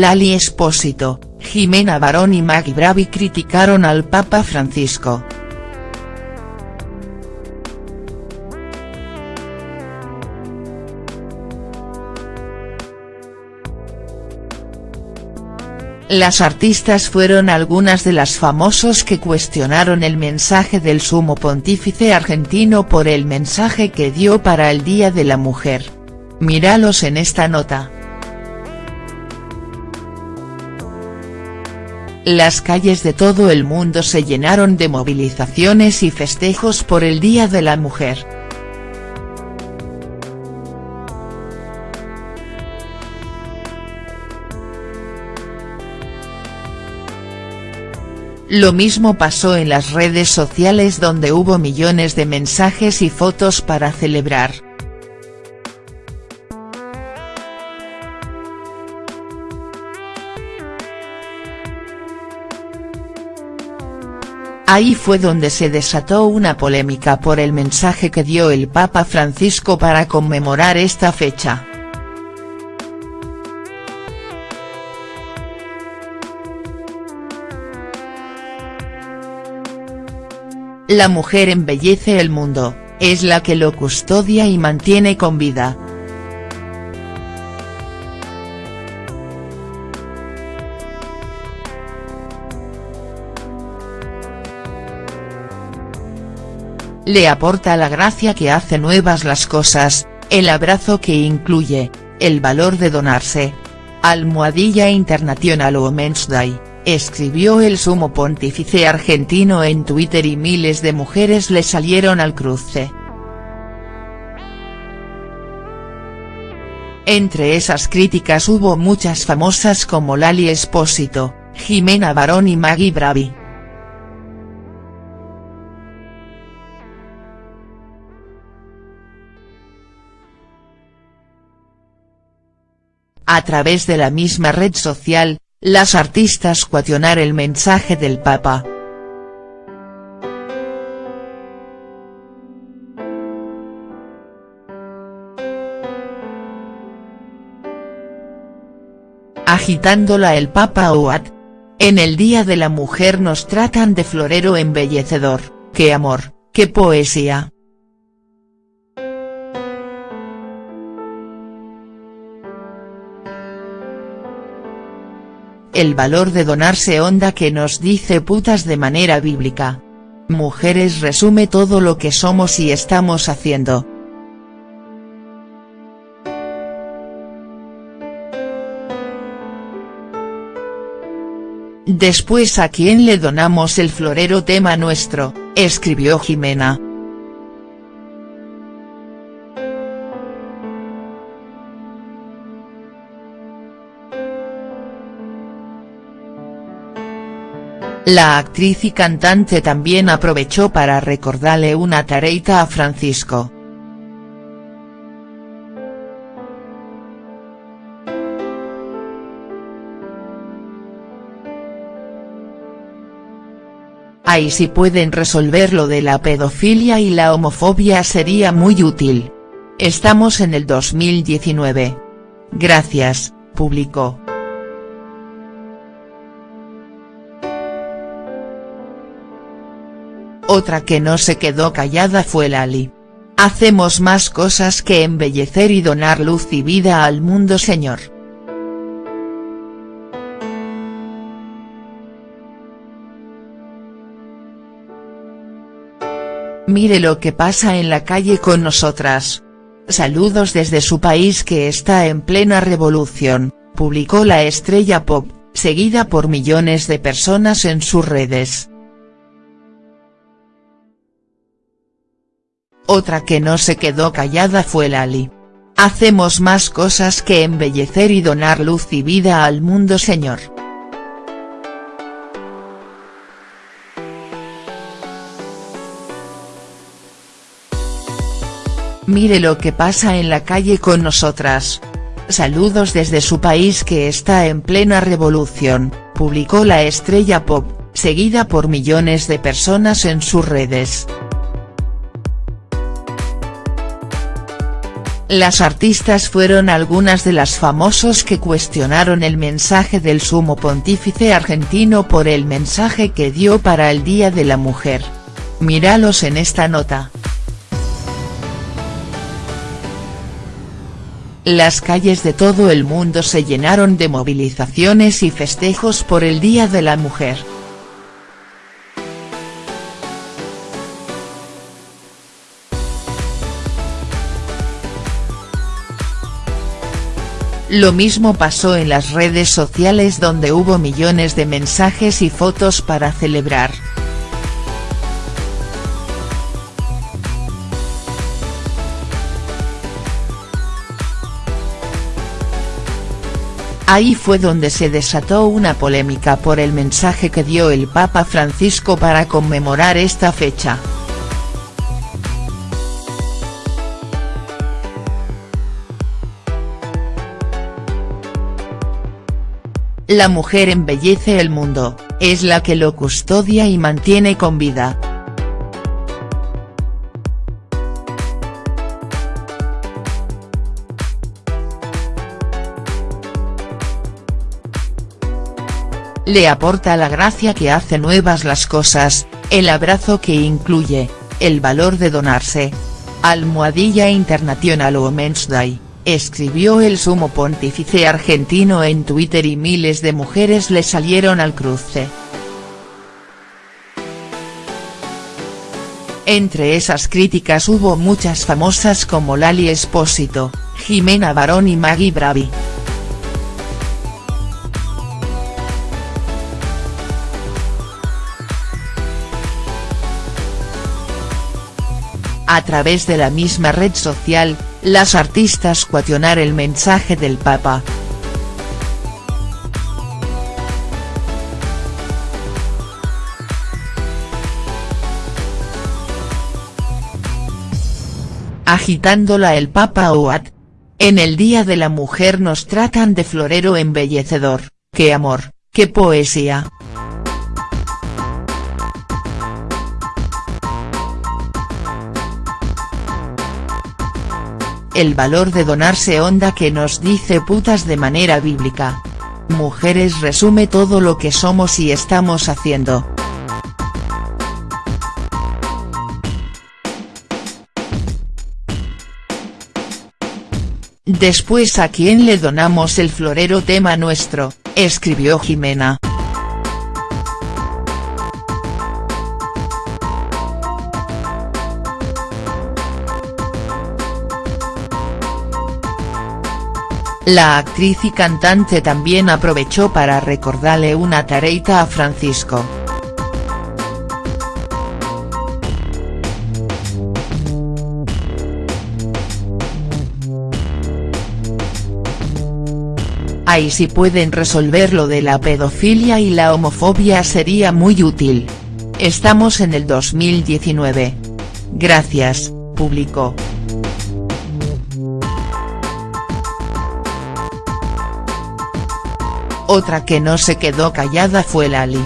Lali Espósito, Jimena Barón y Maggie Bravi criticaron al Papa Francisco. Las artistas fueron algunas de las famosos que cuestionaron el mensaje del sumo pontífice argentino por el mensaje que dio para el Día de la Mujer. Míralos en esta nota. Las calles de todo el mundo se llenaron de movilizaciones y festejos por el Día de la Mujer. Lo mismo pasó en las redes sociales donde hubo millones de mensajes y fotos para celebrar. Ahí fue donde se desató una polémica por el mensaje que dio el Papa Francisco para conmemorar esta fecha. La mujer embellece el mundo, es la que lo custodia y mantiene con vida. Le aporta la gracia que hace nuevas las cosas, el abrazo que incluye, el valor de donarse. Almohadilla International Women's Day escribió el sumo pontífice argentino en Twitter y miles de mujeres le salieron al cruce. Entre esas críticas hubo muchas famosas como Lali Espósito, Jimena Barón y Maggie Bravi. A través de la misma red social, las artistas cuestionar el mensaje del Papa. Agitándola el Papa Ouad. En el Día de la Mujer nos tratan de florero embellecedor, qué amor, qué poesía. El valor de donarse onda que nos dice putas de manera bíblica. Mujeres resume todo lo que somos y estamos haciendo. Después a quién le donamos el florero tema nuestro, escribió Jimena. La actriz y cantante también aprovechó para recordarle una tareita a Francisco. Ahí si pueden resolver lo de la pedofilia y la homofobia sería muy útil. Estamos en el 2019. Gracias, publicó. Otra que no se quedó callada fue Lali. Hacemos más cosas que embellecer y donar luz y vida al mundo señor. Mire lo que pasa en la calle con nosotras. Saludos desde su país que está en plena revolución, publicó la estrella pop, seguida por millones de personas en sus redes. Otra que no se quedó callada fue Lali. Hacemos más cosas que embellecer y donar luz y vida al mundo señor. Mire lo que pasa en la calle con nosotras. Saludos desde su país que está en plena revolución, publicó la estrella pop, seguida por millones de personas en sus redes. Las artistas fueron algunas de las famosos que cuestionaron el mensaje del sumo pontífice argentino por el mensaje que dio para el Día de la Mujer. Míralos en esta nota. Las calles de todo el mundo se llenaron de movilizaciones y festejos por el Día de la Mujer. Lo mismo pasó en las redes sociales donde hubo millones de mensajes y fotos para celebrar. Ahí fue donde se desató una polémica por el mensaje que dio el Papa Francisco para conmemorar esta fecha. La mujer embellece el mundo, es la que lo custodia y mantiene con vida. Le aporta la gracia que hace nuevas las cosas, el abrazo que incluye, el valor de donarse. Almohadilla International Women's Day escribió el sumo pontífice argentino en Twitter y miles de mujeres le salieron al cruce. Entre esas críticas hubo muchas famosas como Lali Espósito, Jimena Barón y Maggie Bravi. A través de la misma red social, las artistas cuationar el mensaje del Papa. Agitándola el Papa Oat. En el Día de la Mujer nos tratan de florero embellecedor, qué amor, qué poesía. El valor de donarse onda que nos dice putas de manera bíblica. Mujeres resume todo lo que somos y estamos haciendo. Después a quién le donamos el florero tema nuestro, escribió Jimena. La actriz y cantante también aprovechó para recordarle una tareita a Francisco. Ahí si pueden resolver lo de la pedofilia y la homofobia sería muy útil. Estamos en el 2019. Gracias, publicó. Otra que no se quedó callada fue Lali.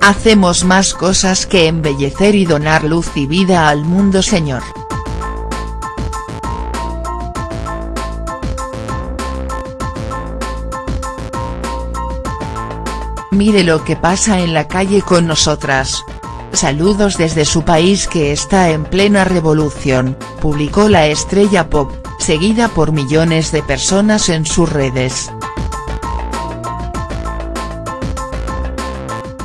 Hacemos más cosas que embellecer y donar luz y vida al mundo señor. Mire lo que pasa en la calle con nosotras. Saludos desde su país que está en plena revolución, publicó la estrella pop, seguida por millones de personas en sus redes.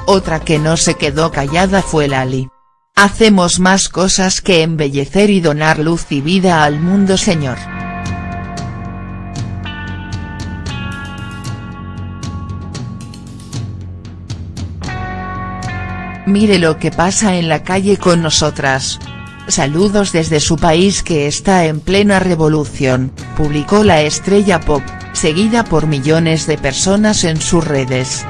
Otra que no se quedó callada fue Lali. Hacemos más cosas que embellecer y donar luz y vida al mundo señor. Mire lo que pasa en la calle con nosotras. Saludos desde su país que está en plena revolución, publicó la estrella pop, seguida por millones de personas en sus redes.